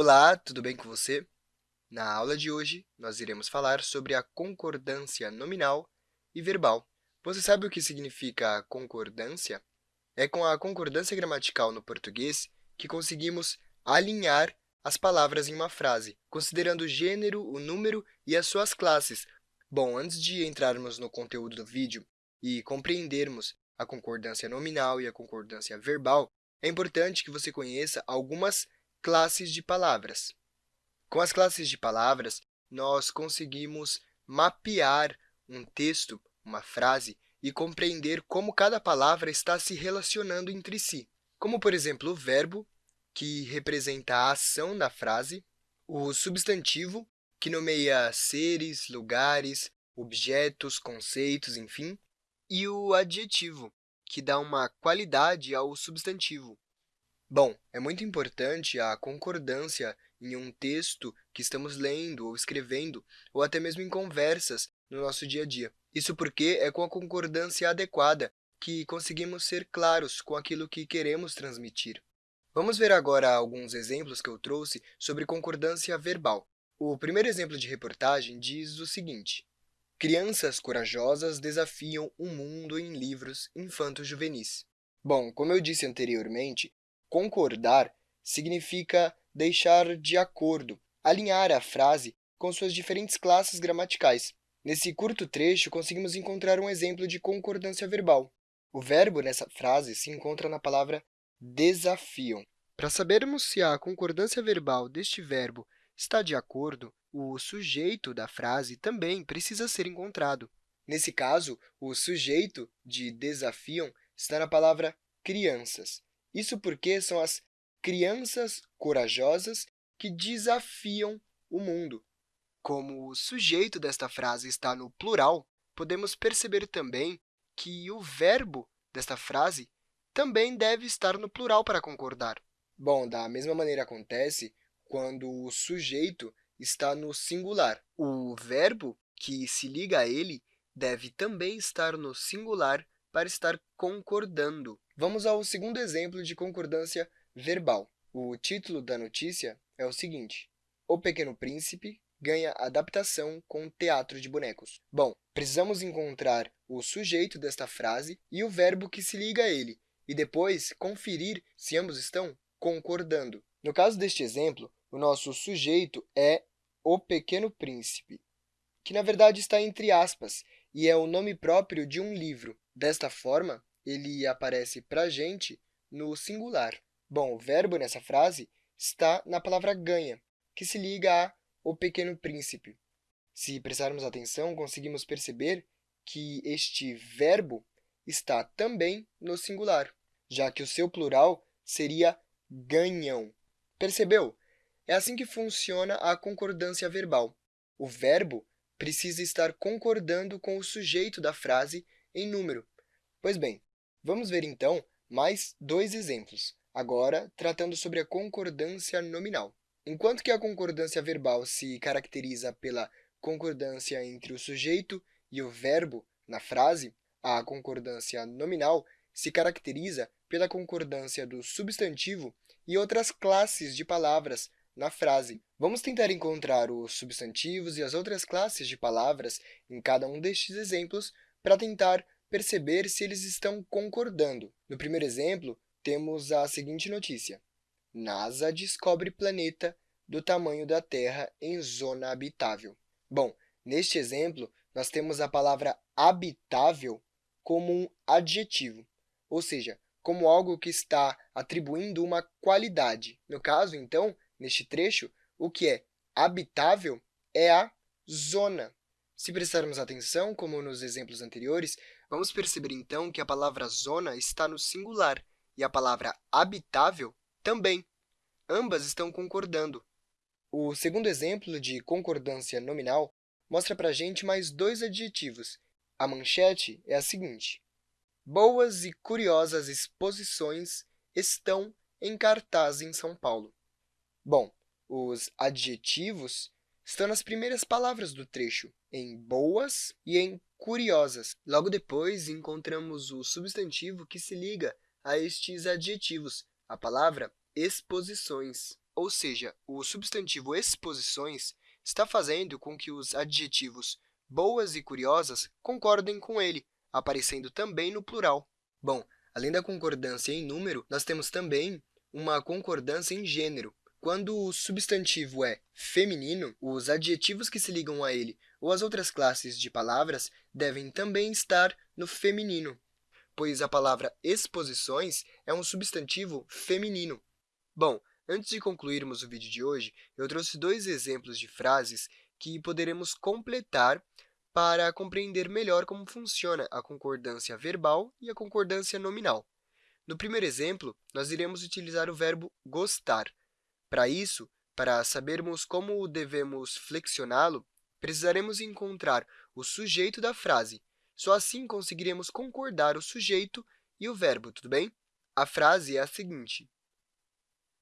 Olá, tudo bem com você? Na aula de hoje, nós iremos falar sobre a concordância nominal e verbal. Você sabe o que significa concordância? É com a concordância gramatical no português que conseguimos alinhar as palavras em uma frase, considerando o gênero, o número e as suas classes. Bom, antes de entrarmos no conteúdo do vídeo e compreendermos a concordância nominal e a concordância verbal, é importante que você conheça algumas classes de palavras. Com as classes de palavras, nós conseguimos mapear um texto, uma frase, e compreender como cada palavra está se relacionando entre si, como, por exemplo, o verbo, que representa a ação da frase, o substantivo, que nomeia seres, lugares, objetos, conceitos, enfim, e o adjetivo, que dá uma qualidade ao substantivo. Bom, é muito importante a concordância em um texto que estamos lendo ou escrevendo, ou até mesmo em conversas no nosso dia a dia. Isso porque é com a concordância adequada que conseguimos ser claros com aquilo que queremos transmitir. Vamos ver agora alguns exemplos que eu trouxe sobre concordância verbal. O primeiro exemplo de reportagem diz o seguinte, Crianças corajosas desafiam o mundo em livros infanto-juvenis. Bom, como eu disse anteriormente, Concordar significa deixar de acordo, alinhar a frase com suas diferentes classes gramaticais. Nesse curto trecho, conseguimos encontrar um exemplo de concordância verbal. O verbo nessa frase se encontra na palavra desafiam. Para sabermos se a concordância verbal deste verbo está de acordo, o sujeito da frase também precisa ser encontrado. Nesse caso, o sujeito de desafiam está na palavra crianças. Isso porque são as crianças corajosas que desafiam o mundo. Como o sujeito desta frase está no plural, podemos perceber também que o verbo desta frase também deve estar no plural para concordar. Bom, da mesma maneira acontece quando o sujeito está no singular. O verbo que se liga a ele deve também estar no singular para estar concordando. Vamos ao segundo exemplo de concordância verbal. O título da notícia é o seguinte, O Pequeno Príncipe ganha adaptação com teatro de bonecos. Bom, precisamos encontrar o sujeito desta frase e o verbo que se liga a ele, e depois conferir se ambos estão concordando. No caso deste exemplo, o nosso sujeito é o Pequeno Príncipe, que na verdade está entre aspas e é o nome próprio de um livro. Desta forma, ele aparece para a gente no singular. Bom, o verbo nessa frase está na palavra ganha, que se liga a o pequeno príncipe. Se prestarmos atenção, conseguimos perceber que este verbo está também no singular, já que o seu plural seria ganham. Percebeu? É assim que funciona a concordância verbal. O verbo precisa estar concordando com o sujeito da frase em número. Pois bem, vamos ver, então, mais dois exemplos, agora tratando sobre a concordância nominal. Enquanto que a concordância verbal se caracteriza pela concordância entre o sujeito e o verbo na frase, a concordância nominal se caracteriza pela concordância do substantivo e outras classes de palavras na frase. Vamos tentar encontrar os substantivos e as outras classes de palavras em cada um destes exemplos para tentar perceber se eles estão concordando. No primeiro exemplo, temos a seguinte notícia. NASA descobre planeta do tamanho da Terra em zona habitável. Bom, neste exemplo, nós temos a palavra habitável como um adjetivo, ou seja, como algo que está atribuindo uma qualidade. No caso, então, neste trecho, o que é habitável é a zona. Se prestarmos atenção, como nos exemplos anteriores, vamos perceber então que a palavra zona está no singular e a palavra habitável também. Ambas estão concordando. O segundo exemplo de concordância nominal mostra para a gente mais dois adjetivos. A manchete é a seguinte. Boas e curiosas exposições estão em cartaz em São Paulo. Bom, os adjetivos estão nas primeiras palavras do trecho, em boas e em curiosas. Logo depois, encontramos o substantivo que se liga a estes adjetivos, a palavra exposições. ou seja, o substantivo exposições está fazendo com que os adjetivos boas e curiosas concordem com ele, aparecendo também no plural. Bom, além da concordância em número, nós temos também uma concordância em gênero. Quando o substantivo é feminino, os adjetivos que se ligam a ele ou as outras classes de palavras devem também estar no feminino, pois a palavra exposições é um substantivo feminino. Bom, antes de concluirmos o vídeo de hoje, eu trouxe dois exemplos de frases que poderemos completar para compreender melhor como funciona a concordância verbal e a concordância nominal. No primeiro exemplo, nós iremos utilizar o verbo gostar. Para isso, para sabermos como devemos flexioná-lo, precisaremos encontrar o sujeito da frase. Só assim conseguiremos concordar o sujeito e o verbo, tudo bem? A frase é a seguinte.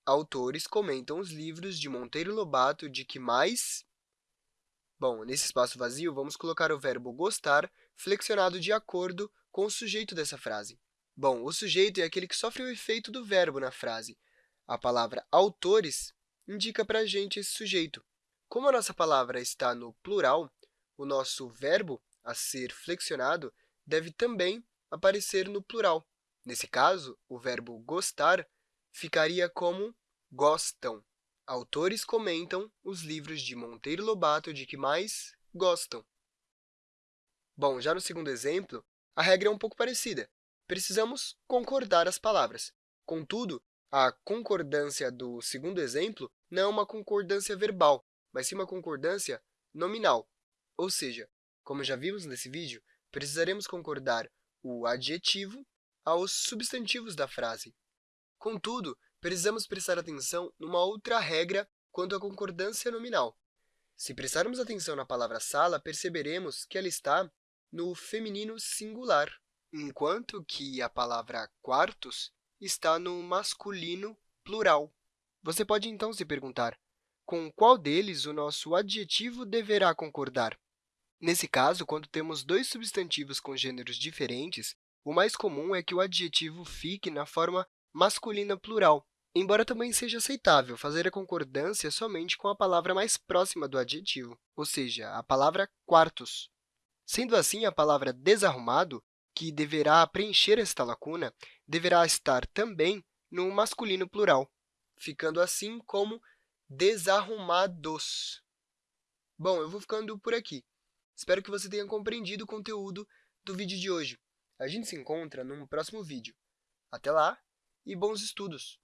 Autores comentam os livros de Monteiro Lobato de que mais... Bom, nesse espaço vazio, vamos colocar o verbo gostar flexionado de acordo com o sujeito dessa frase. Bom, o sujeito é aquele que sofre o efeito do verbo na frase. A palavra autores indica para a gente esse sujeito. Como a nossa palavra está no plural, o nosso verbo a ser flexionado deve também aparecer no plural. Nesse caso, o verbo gostar ficaria como gostam. Autores comentam os livros de Monteiro Lobato de que mais gostam. Bom, já no segundo exemplo, a regra é um pouco parecida precisamos concordar as palavras. Contudo, a concordância do segundo exemplo não é uma concordância verbal, mas sim uma concordância nominal. Ou seja, como já vimos nesse vídeo, precisaremos concordar o adjetivo aos substantivos da frase. Contudo, precisamos prestar atenção numa outra regra quanto à concordância nominal. Se prestarmos atenção na palavra sala, perceberemos que ela está no feminino singular enquanto que a palavra quartos está no masculino plural. Você pode, então, se perguntar, com qual deles o nosso adjetivo deverá concordar? Nesse caso, quando temos dois substantivos com gêneros diferentes, o mais comum é que o adjetivo fique na forma masculina plural, embora também seja aceitável fazer a concordância somente com a palavra mais próxima do adjetivo, ou seja, a palavra quartos. Sendo assim, a palavra desarrumado que deverá preencher esta lacuna deverá estar também no masculino plural, ficando assim como desarrumados. Bom, eu vou ficando por aqui. Espero que você tenha compreendido o conteúdo do vídeo de hoje. A gente se encontra num próximo vídeo. Até lá e bons estudos!